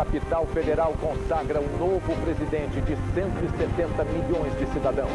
capital federal consagra um novo presidente de 170 milhões de cidadãos.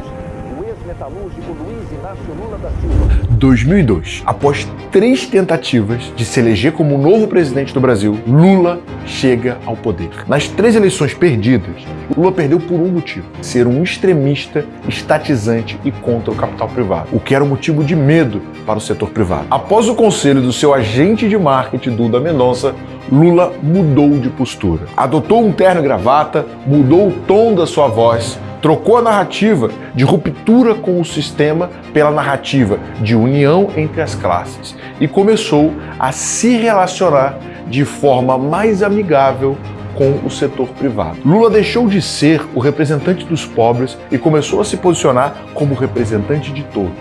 O ex-metalúrgico Luiz Inácio Lula da Silva. 2002. Após três tentativas de se eleger como novo presidente do Brasil, Lula chega ao poder. Nas três eleições perdidas, Lula perdeu por um motivo: ser um extremista, estatizante e contra o capital privado, o que era um motivo de medo para o setor privado. Após o conselho do seu agente de marketing, Duda Mendonça, Lula mudou de postura. Adotou um terno e gravata, mudou o tom da sua voz, trocou a narrativa de ruptura com o sistema pela narrativa de união entre as classes e começou a se relacionar de forma mais amigável com o setor privado. Lula deixou de ser o representante dos pobres e começou a se posicionar como representante de todos.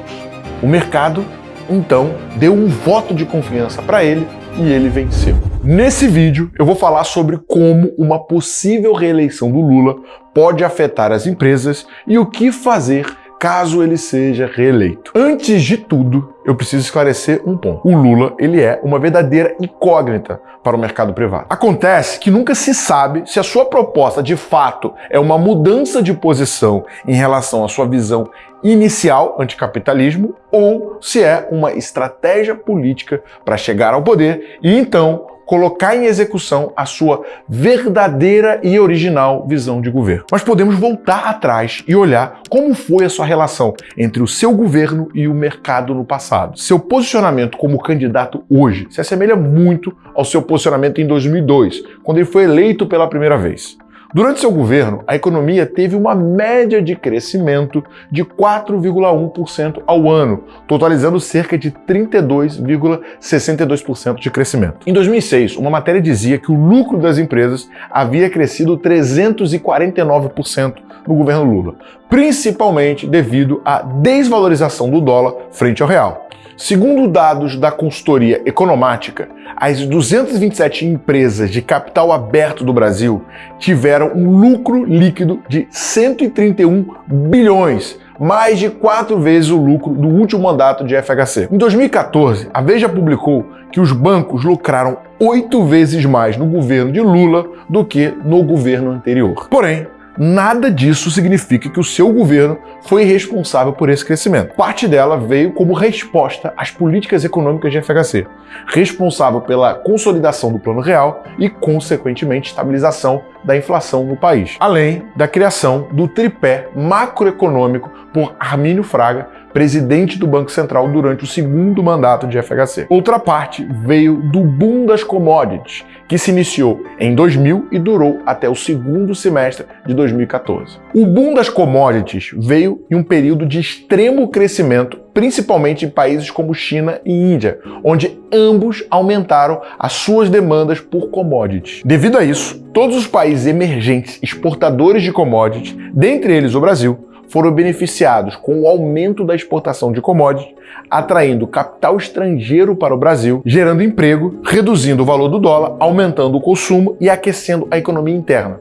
O mercado, então, deu um voto de confiança para ele e ele venceu. Nesse vídeo eu vou falar sobre como uma possível reeleição do Lula pode afetar as empresas e o que fazer caso ele seja reeleito. Antes de tudo, eu preciso esclarecer um ponto. O Lula, ele é uma verdadeira incógnita para o mercado privado. Acontece que nunca se sabe se a sua proposta de fato é uma mudança de posição em relação à sua visão inicial anticapitalismo ou se é uma estratégia política para chegar ao poder e então colocar em execução a sua verdadeira e original visão de governo. Mas podemos voltar atrás e olhar como foi a sua relação entre o seu governo e o mercado no passado. Seu posicionamento como candidato hoje se assemelha muito ao seu posicionamento em 2002, quando ele foi eleito pela primeira vez. Durante seu governo, a economia teve uma média de crescimento de 4,1% ao ano, totalizando cerca de 32,62% de crescimento. Em 2006, uma matéria dizia que o lucro das empresas havia crescido 349% no governo Lula, principalmente devido à desvalorização do dólar frente ao real. Segundo dados da consultoria economática, as 227 empresas de capital aberto do Brasil tiveram um lucro líquido de 131 bilhões, mais de quatro vezes o lucro do último mandato de FHC. Em 2014, a Veja publicou que os bancos lucraram oito vezes mais no governo de Lula do que no governo anterior. Porém, nada disso significa que o seu governo foi responsável por esse crescimento. Parte dela veio como resposta às políticas econômicas de FHC, responsável pela consolidação do Plano Real e, consequentemente, estabilização da inflação no país, além da criação do tripé macroeconômico por Armínio Fraga, presidente do Banco Central durante o segundo mandato de FHC. Outra parte veio do boom das commodities, que se iniciou em 2000 e durou até o segundo semestre de 2014. O boom das commodities veio em um período de extremo crescimento, principalmente em países como China e Índia, onde ambos aumentaram as suas demandas por commodities. Devido a isso, todos os países emergentes exportadores de commodities, dentre eles o Brasil, foram beneficiados com o aumento da exportação de commodities, atraindo capital estrangeiro para o Brasil, gerando emprego, reduzindo o valor do dólar, aumentando o consumo e aquecendo a economia interna.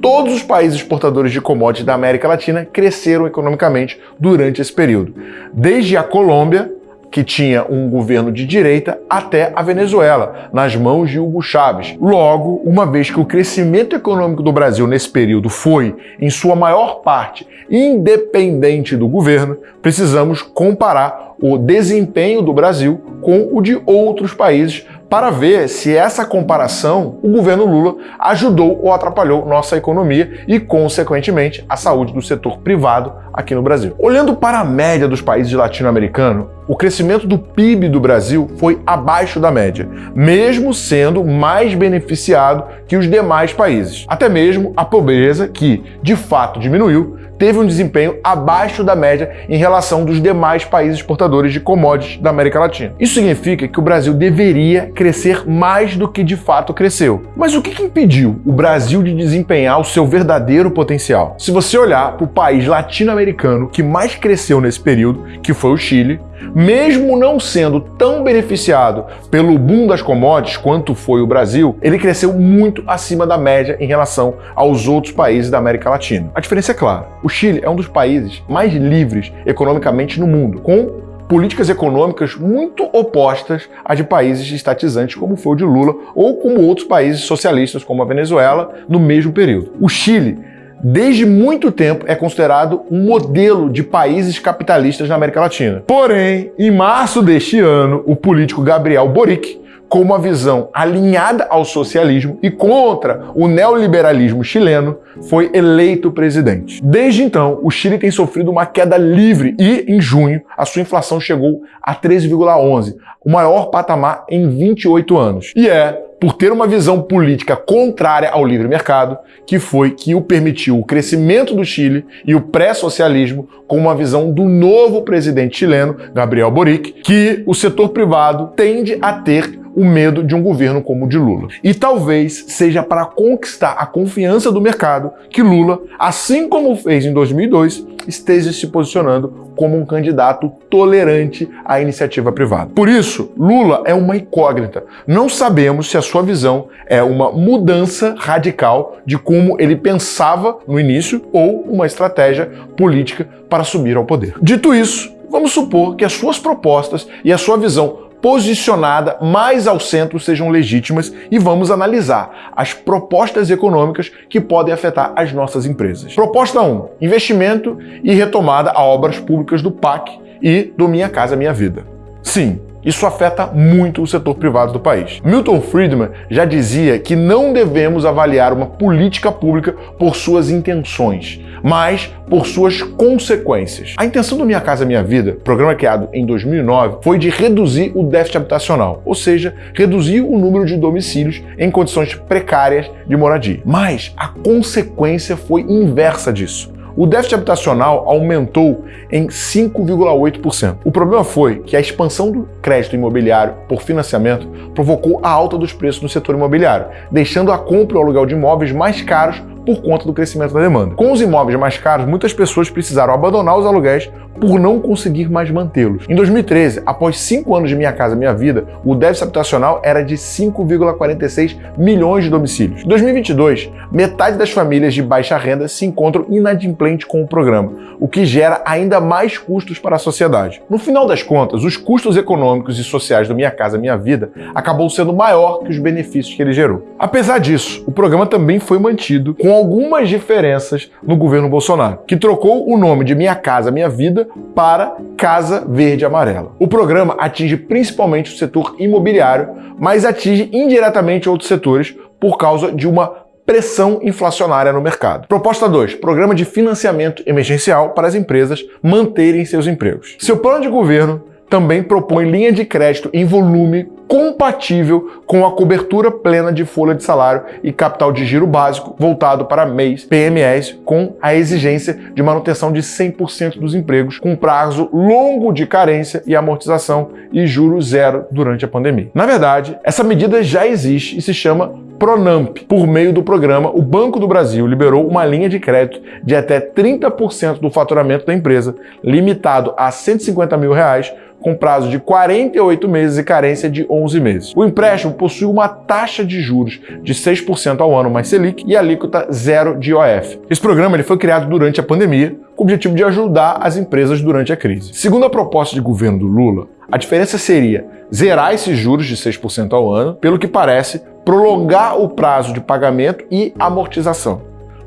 Todos os países exportadores de commodities da América Latina cresceram economicamente durante esse período, desde a Colômbia, que tinha um governo de direita, até a Venezuela, nas mãos de Hugo Chávez. Logo, uma vez que o crescimento econômico do Brasil nesse período foi, em sua maior parte, independente do governo, precisamos comparar o desempenho do Brasil com o de outros países para ver se essa comparação o governo Lula ajudou ou atrapalhou nossa economia e, consequentemente, a saúde do setor privado aqui no Brasil. Olhando para a média dos países latino-americanos, o crescimento do PIB do Brasil foi abaixo da média, mesmo sendo mais beneficiado que os demais países. Até mesmo a pobreza, que de fato diminuiu, teve um desempenho abaixo da média em relação dos demais países exportadores de commodities da América Latina. Isso significa que o Brasil deveria crescer mais do que de fato cresceu. Mas o que impediu o Brasil de desempenhar o seu verdadeiro potencial? Se você olhar para o país latino-americano que mais cresceu nesse período, que foi o Chile, mesmo não sendo tão beneficiado pelo boom das commodities quanto foi o Brasil, ele cresceu muito acima da média em relação aos outros países da América Latina. A diferença é clara. O Chile é um dos países mais livres economicamente no mundo, com políticas econômicas muito opostas à de países estatizantes como foi o de Lula ou como outros países socialistas como a Venezuela no mesmo período. O Chile desde muito tempo é considerado um modelo de países capitalistas na América Latina. Porém, em março deste ano, o político Gabriel Boric com uma visão alinhada ao socialismo e contra o neoliberalismo chileno, foi eleito presidente. Desde então, o Chile tem sofrido uma queda livre e, em junho, a sua inflação chegou a 13,11, o maior patamar em 28 anos. E é por ter uma visão política contrária ao livre mercado, que foi que o permitiu o crescimento do Chile e o pré-socialismo com uma visão do novo presidente chileno, Gabriel Boric, que o setor privado tende a ter o medo de um governo como o de Lula. E talvez seja para conquistar a confiança do mercado que Lula, assim como fez em 2002, esteja se posicionando como um candidato tolerante à iniciativa privada. Por isso, Lula é uma incógnita. Não sabemos se a sua visão é uma mudança radical de como ele pensava no início ou uma estratégia política para subir ao poder. Dito isso, vamos supor que as suas propostas e a sua visão posicionada mais ao centro sejam legítimas e vamos analisar as propostas econômicas que podem afetar as nossas empresas. Proposta 1. Investimento e retomada a obras públicas do PAC e do Minha Casa Minha Vida. Sim, isso afeta muito o setor privado do país. Milton Friedman já dizia que não devemos avaliar uma política pública por suas intenções, mas por suas consequências. A intenção do Minha Casa Minha Vida, programa criado em 2009, foi de reduzir o déficit habitacional, ou seja, reduzir o número de domicílios em condições precárias de moradia. Mas a consequência foi inversa disso o déficit habitacional aumentou em 5,8%. O problema foi que a expansão do crédito imobiliário por financiamento provocou a alta dos preços no setor imobiliário, deixando a compra e o aluguel de imóveis mais caros por conta do crescimento da demanda. Com os imóveis mais caros, muitas pessoas precisaram abandonar os aluguéis por não conseguir mais mantê-los. Em 2013, após cinco anos de Minha Casa Minha Vida, o déficit habitacional era de 5,46 milhões de domicílios. Em 2022, metade das famílias de baixa renda se encontram inadimplentes com o programa, o que gera ainda mais custos para a sociedade. No final das contas, os custos econômicos e sociais do Minha Casa Minha Vida acabou sendo maior que os benefícios que ele gerou. Apesar disso, o programa também foi mantido com algumas diferenças no governo Bolsonaro, que trocou o nome de Minha Casa Minha Vida para Casa Verde Amarela. O programa atinge principalmente o setor imobiliário, mas atinge indiretamente outros setores por causa de uma pressão inflacionária no mercado. Proposta 2. Programa de financiamento emergencial para as empresas manterem seus empregos. Seu plano de governo também propõe linha de crédito em volume compatível com a cobertura plena de folha de salário e capital de giro básico voltado para MEIs, PMEs, com a exigência de manutenção de 100% dos empregos, com prazo longo de carência e amortização e juros zero durante a pandemia. Na verdade, essa medida já existe e se chama Pronamp. Por meio do programa, o Banco do Brasil liberou uma linha de crédito de até 30% do faturamento da empresa, limitado a 150 mil reais, com prazo de 48 meses e carência de 11 meses. O empréstimo possui uma taxa de juros de 6% ao ano mais Selic e alíquota zero de IOF. Esse programa ele foi criado durante a pandemia com o objetivo de ajudar as empresas durante a crise. Segundo a proposta de governo do Lula, a diferença seria zerar esses juros de 6% ao ano, pelo que parece, prolongar o prazo de pagamento e amortização.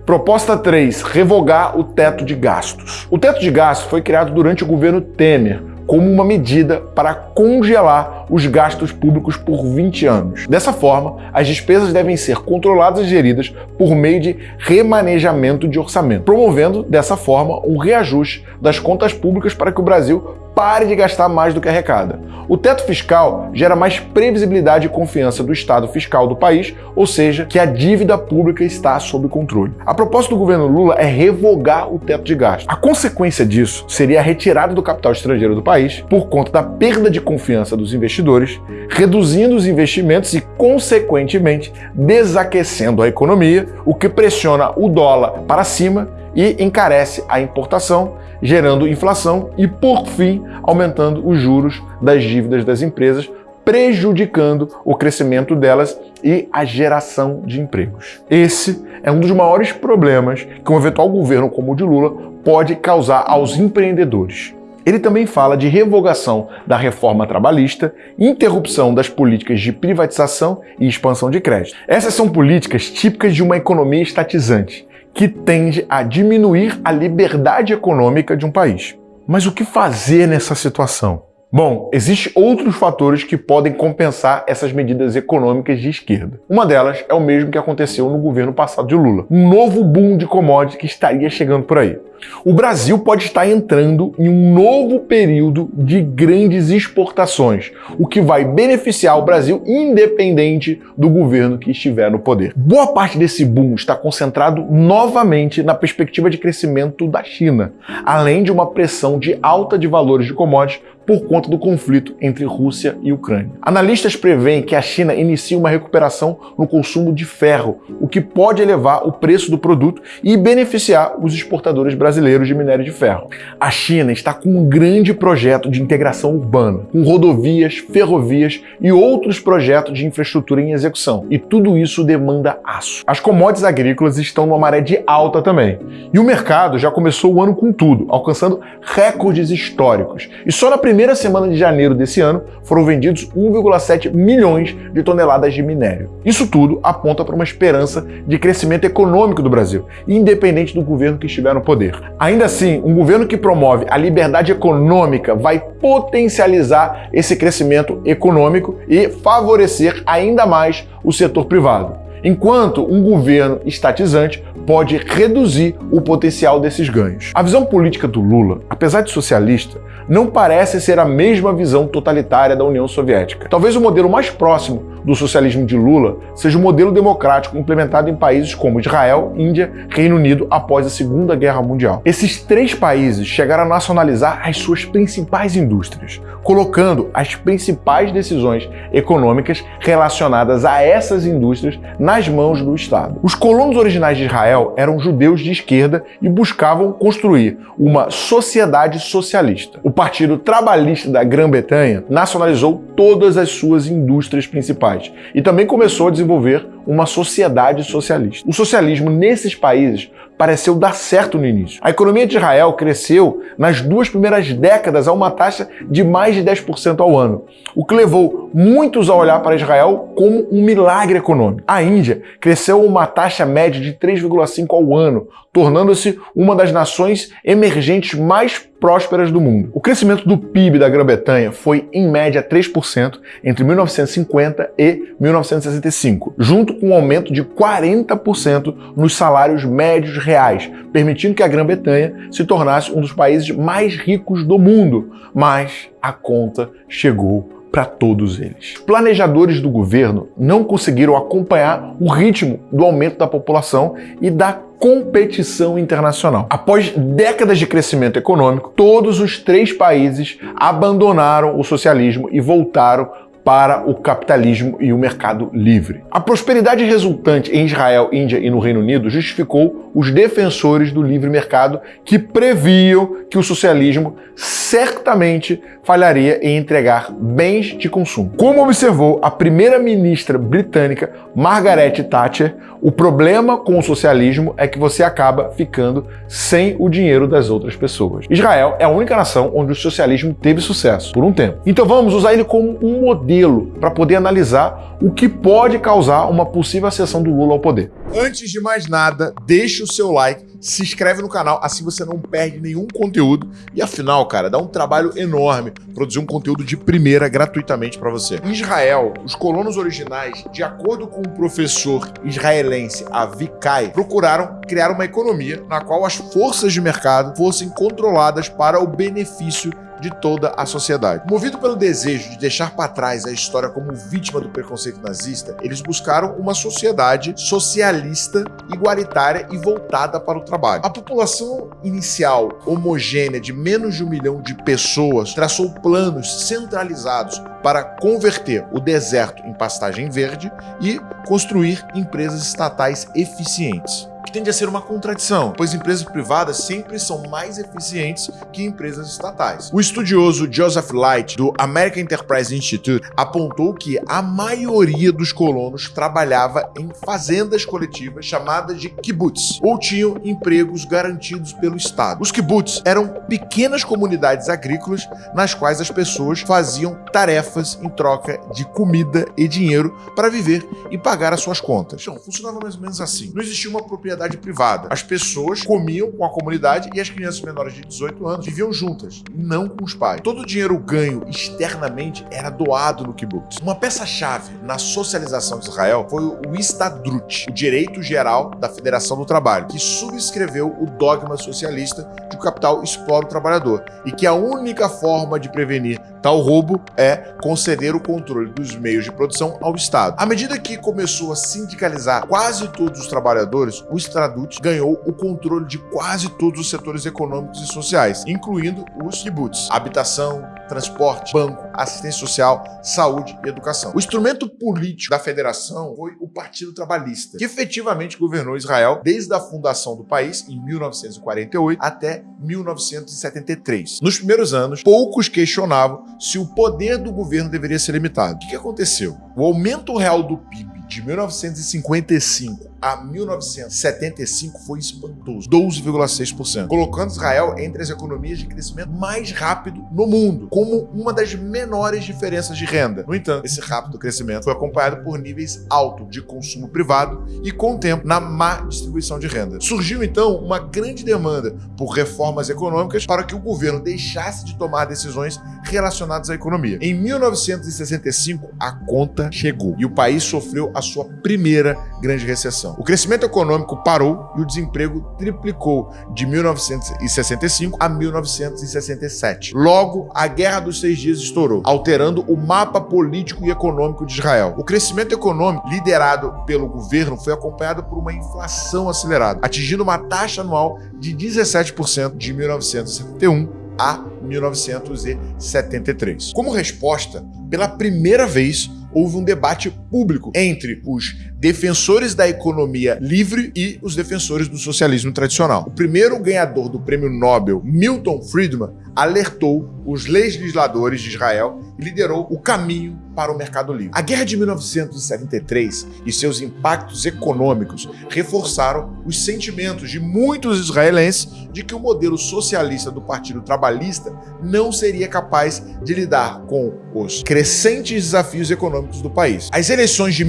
Proposta 3. Revogar o teto de gastos. O teto de gastos foi criado durante o governo Temer, como uma medida para congelar os gastos públicos por 20 anos. Dessa forma, as despesas devem ser controladas e geridas por meio de remanejamento de orçamento, promovendo dessa forma um reajuste das contas públicas para que o Brasil pare de gastar mais do que arrecada. O teto fiscal gera mais previsibilidade e confiança do estado fiscal do país, ou seja, que a dívida pública está sob controle. A proposta do governo Lula é revogar o teto de gasto. A consequência disso seria a retirada do capital estrangeiro do país por conta da perda de confiança dos investidores, reduzindo os investimentos e, consequentemente, desaquecendo a economia, o que pressiona o dólar para cima e encarece a importação, gerando inflação e, por fim, aumentando os juros das dívidas das empresas, prejudicando o crescimento delas e a geração de empregos. Esse é um dos maiores problemas que um eventual governo como o de Lula pode causar aos empreendedores. Ele também fala de revogação da reforma trabalhista, interrupção das políticas de privatização e expansão de crédito. Essas são políticas típicas de uma economia estatizante, que tende a diminuir a liberdade econômica de um país. Mas o que fazer nessa situação? Bom, existem outros fatores que podem compensar essas medidas econômicas de esquerda. Uma delas é o mesmo que aconteceu no governo passado de Lula. Um novo boom de commodities que estaria chegando por aí. O Brasil pode estar entrando em um novo período de grandes exportações, o que vai beneficiar o Brasil independente do governo que estiver no poder. Boa parte desse boom está concentrado novamente na perspectiva de crescimento da China, além de uma pressão de alta de valores de commodities por conta do conflito entre Rússia e Ucrânia. Analistas preveem que a China inicie uma recuperação no consumo de ferro, o que pode elevar o preço do produto e beneficiar os exportadores brasileiros de minério de ferro. A China está com um grande projeto de integração urbana, com rodovias, ferrovias e outros projetos de infraestrutura em execução, e tudo isso demanda aço. As commodities agrícolas estão numa maré de alta também, e o mercado já começou o ano com tudo, alcançando recordes históricos. E só na primeira semana de janeiro desse ano, foram vendidos 1,7 milhões de toneladas de minério. Isso tudo aponta para uma esperança de crescimento econômico do Brasil, independente do governo que estiver no poder. Ainda assim, um governo que promove a liberdade econômica vai potencializar esse crescimento econômico e favorecer ainda mais o setor privado enquanto um governo estatizante pode reduzir o potencial desses ganhos. A visão política do Lula, apesar de socialista, não parece ser a mesma visão totalitária da União Soviética. Talvez o modelo mais próximo do socialismo de Lula seja o modelo democrático implementado em países como Israel, Índia, Reino Unido após a Segunda Guerra Mundial. Esses três países chegaram a nacionalizar as suas principais indústrias, colocando as principais decisões econômicas relacionadas a essas indústrias nas mãos do Estado. Os colonos originais de Israel eram judeus de esquerda e buscavam construir uma sociedade socialista. O Partido Trabalhista da Grã-Bretanha nacionalizou todas as suas indústrias principais. E também começou a desenvolver uma sociedade socialista. O socialismo nesses países pareceu dar certo no início. A economia de Israel cresceu nas duas primeiras décadas a uma taxa de mais de 10% ao ano, o que levou muitos a olhar para Israel como um milagre econômico. A Índia cresceu a uma taxa média de 3,5% ao ano, tornando-se uma das nações emergentes mais prósperas do mundo. O crescimento do PIB da Grã-Bretanha foi, em média, 3% entre 1950 e 1965, junto com um aumento de 40% nos salários médios reais, permitindo que a Grã-Bretanha se tornasse um dos países mais ricos do mundo. Mas a conta chegou para todos eles. Planejadores do governo não conseguiram acompanhar o ritmo do aumento da população e da competição internacional. Após décadas de crescimento econômico, todos os três países abandonaram o socialismo e voltaram para o capitalismo e o mercado livre. A prosperidade resultante em Israel, Índia e no Reino Unido justificou os defensores do livre mercado que previam que o socialismo certamente falharia em entregar bens de consumo. Como observou a primeira-ministra britânica Margaret Thatcher, o problema com o socialismo é que você acaba ficando sem o dinheiro das outras pessoas. Israel é a única nação onde o socialismo teve sucesso por um tempo. Então vamos usar ele como um modelo para poder analisar o que pode causar uma possível acessão do Lula ao poder. Antes de mais nada, deixe o seu like, se inscreve no canal, assim você não perde nenhum conteúdo. E afinal, cara, dá um trabalho enorme produzir um conteúdo de primeira gratuitamente para você. Em Israel, os colonos originais, de acordo com o professor israelense Avikai, procuraram criar uma economia na qual as forças de mercado fossem controladas para o benefício de toda a sociedade. Movido pelo desejo de deixar para trás a história como vítima do preconceito nazista, eles buscaram uma sociedade socialista, igualitária e voltada para o trabalho. A população inicial homogênea de menos de um milhão de pessoas traçou planos centralizados para converter o deserto em pastagem verde e construir empresas estatais eficientes. Tende a ser uma contradição, pois empresas privadas sempre são mais eficientes que empresas estatais. O estudioso Joseph Light, do American Enterprise Institute, apontou que a maioria dos colonos trabalhava em fazendas coletivas chamadas de kibbutz, ou tinham empregos garantidos pelo Estado. Os kibbutz eram pequenas comunidades agrícolas nas quais as pessoas faziam tarefas em troca de comida e dinheiro para viver e pagar as suas contas. Então, funcionava mais ou menos assim. Não existia uma propriedade privada. As pessoas comiam com a comunidade e as crianças menores de 18 anos viviam juntas, não com os pais. Todo o dinheiro ganho externamente era doado no kibbutz. Uma peça-chave na socialização de Israel foi o Istadrut, o direito geral da Federação do Trabalho, que subscreveu o dogma socialista de que o capital explora o trabalhador e que a única forma de prevenir tal roubo é conceder o controle dos meios de produção ao Estado. À medida que começou a sindicalizar quase todos os trabalhadores, o Estradut ganhou o controle de quase todos os setores econômicos e sociais, incluindo os kibbutz, habitação, transporte, banco, assistência social, saúde e educação. O instrumento político da federação foi o Partido Trabalhista, que efetivamente governou Israel desde a fundação do país, em 1948, até 1973. Nos primeiros anos, poucos questionavam se o poder do governo deveria ser limitado. O que aconteceu? O aumento real do PIB de 1955 a 1975 foi espantoso, 12,6%, colocando Israel entre as economias de crescimento mais rápido no mundo, como uma das menores diferenças de renda. No entanto, esse rápido crescimento foi acompanhado por níveis altos de consumo privado e, com o tempo, na má distribuição de renda. Surgiu, então, uma grande demanda por reformas econômicas para que o governo deixasse de tomar decisões relacionadas à economia. Em 1965, a conta chegou e o país sofreu a sua primeira grande recessão. O crescimento econômico parou e o desemprego triplicou de 1965 a 1967. Logo, a Guerra dos Seis Dias estourou, alterando o mapa político e econômico de Israel. O crescimento econômico liderado pelo governo foi acompanhado por uma inflação acelerada, atingindo uma taxa anual de 17% de 1971 a 1973. Como resposta, pela primeira vez, houve um debate público entre os defensores da economia livre e os defensores do socialismo tradicional. O primeiro ganhador do prêmio Nobel, Milton Friedman, alertou os legisladores de Israel e liderou o caminho para o mercado livre. A Guerra de 1973 e seus impactos econômicos reforçaram os sentimentos de muitos israelenses de que o modelo socialista do Partido Trabalhista não seria capaz de lidar com os crescentes desafios econômicos do país. As eleições de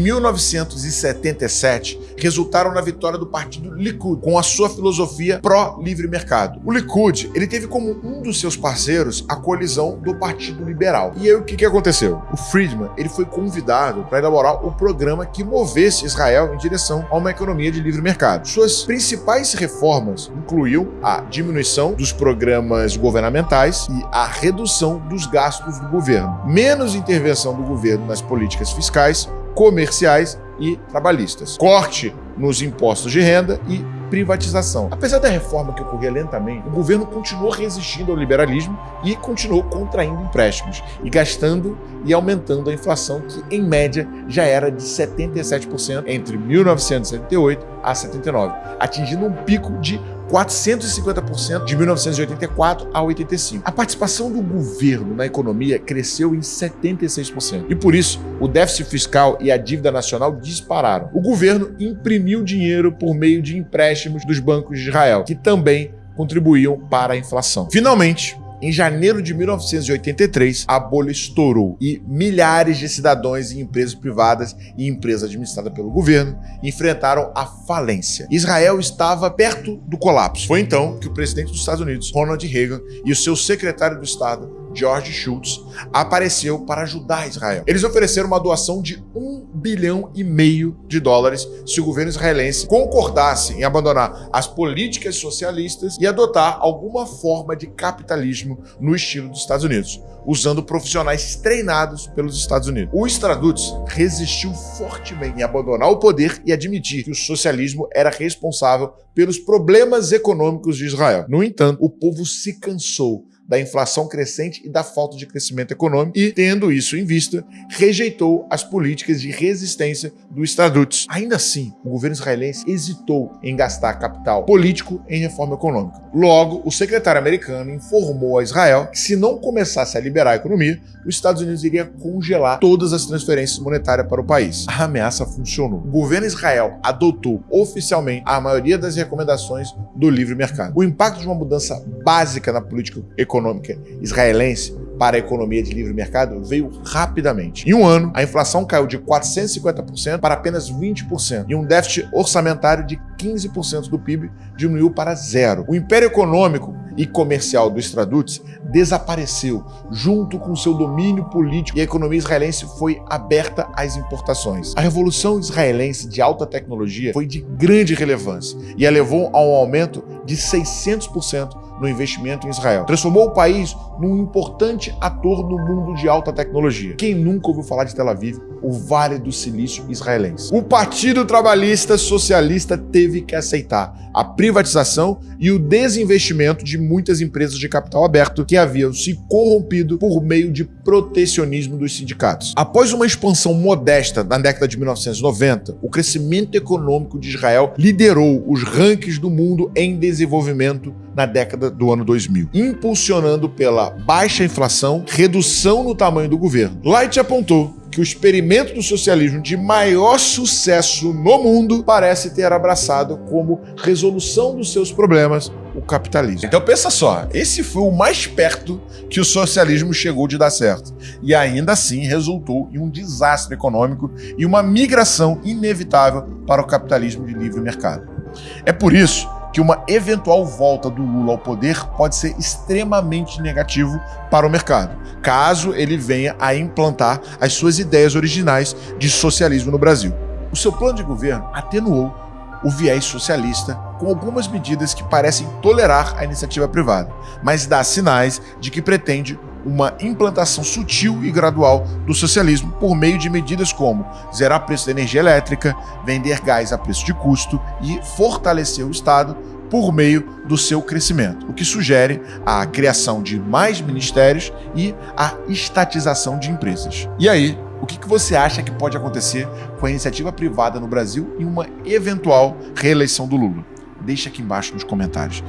1977 resultaram na vitória do partido Likud, com a sua filosofia pró-livre mercado. O Likud ele teve como um dos seus parceiros a colisão do Partido Liberal. E aí o que, que aconteceu? O Friedman ele foi convidado para elaborar o programa que movesse Israel em direção a uma economia de livre mercado. Suas principais reformas incluíam a diminuição dos programas governamentais e a redução dos gastos do governo, menos intervenção do governo nas políticas fiscais, comerciais e trabalhistas, corte nos impostos de renda e privatização. Apesar da reforma que ocorria lentamente, o governo continuou resistindo ao liberalismo e continuou contraindo empréstimos e gastando e aumentando a inflação, que em média já era de 77% entre 1978 a 79, atingindo um pico de 450% de 1984 a 85. A participação do governo na economia cresceu em 76%. E por isso, o déficit fiscal e a dívida nacional dispararam. O governo imprimiu dinheiro por meio de empréstimos dos bancos de Israel, que também contribuíam para a inflação. Finalmente, em janeiro de 1983, a bolha estourou e milhares de cidadãos em empresas privadas e empresas administradas pelo governo enfrentaram a falência. Israel estava perto do colapso. Foi então que o presidente dos Estados Unidos, Ronald Reagan, e o seu secretário do Estado, George Shultz, apareceu para ajudar Israel. Eles ofereceram uma doação de um bilhão e meio de dólares se o governo israelense concordasse em abandonar as políticas socialistas e adotar alguma forma de capitalismo no estilo dos Estados Unidos, usando profissionais treinados pelos Estados Unidos. O Stradutz resistiu fortemente em abandonar o poder e admitir que o socialismo era responsável pelos problemas econômicos de Israel. No entanto, o povo se cansou da inflação crescente e da falta de crescimento econômico e, tendo isso em vista, rejeitou as políticas de resistência do Estatutos. Ainda assim, o governo israelense hesitou em gastar capital político em reforma econômica. Logo, o secretário americano informou a Israel que se não começasse a liberar a economia, os Estados Unidos iria congelar todas as transferências monetárias para o país. A ameaça funcionou. O governo Israel adotou oficialmente a maioria das recomendações do livre mercado. O impacto de uma mudança básica na política econômica israelense para a economia de livre mercado veio rapidamente. Em um ano, a inflação caiu de 450% para apenas 20% e um déficit orçamentário de 15% do PIB diminuiu para zero. O império econômico e comercial do Stradutz desapareceu junto com seu domínio político e a economia israelense foi aberta às importações. A revolução israelense de alta tecnologia foi de grande relevância e a levou a um aumento de 600% no investimento em Israel. Transformou o país num importante ator no mundo de alta tecnologia. Quem nunca ouviu falar de Tel Aviv, o Vale do Silício israelense? O Partido Trabalhista Socialista teve que aceitar a privatização e o desinvestimento de muitas empresas de capital aberto que haviam se corrompido por meio de protecionismo dos sindicatos. Após uma expansão modesta na década de 1990, o crescimento econômico de Israel liderou os rankings do mundo em desenvolvimento na década do ano 2000, impulsionando pela baixa inflação, redução no tamanho do governo. Light apontou que o experimento do socialismo de maior sucesso no mundo parece ter abraçado como resolução dos seus problemas o capitalismo. Então pensa só, esse foi o mais perto que o socialismo chegou de dar certo. E ainda assim resultou em um desastre econômico e uma migração inevitável para o capitalismo de livre mercado. É por isso que uma eventual volta do Lula ao poder pode ser extremamente negativo para o mercado, caso ele venha a implantar as suas ideias originais de socialismo no Brasil. O seu plano de governo atenuou o viés socialista com algumas medidas que parecem tolerar a iniciativa privada, mas dá sinais de que pretende uma implantação sutil e gradual do socialismo por meio de medidas como zerar preço da energia elétrica, vender gás a preço de custo e fortalecer o Estado por meio do seu crescimento, o que sugere a criação de mais ministérios e a estatização de empresas. E aí, o que você acha que pode acontecer com a iniciativa privada no Brasil em uma eventual reeleição do Lula? Deixe aqui embaixo nos comentários.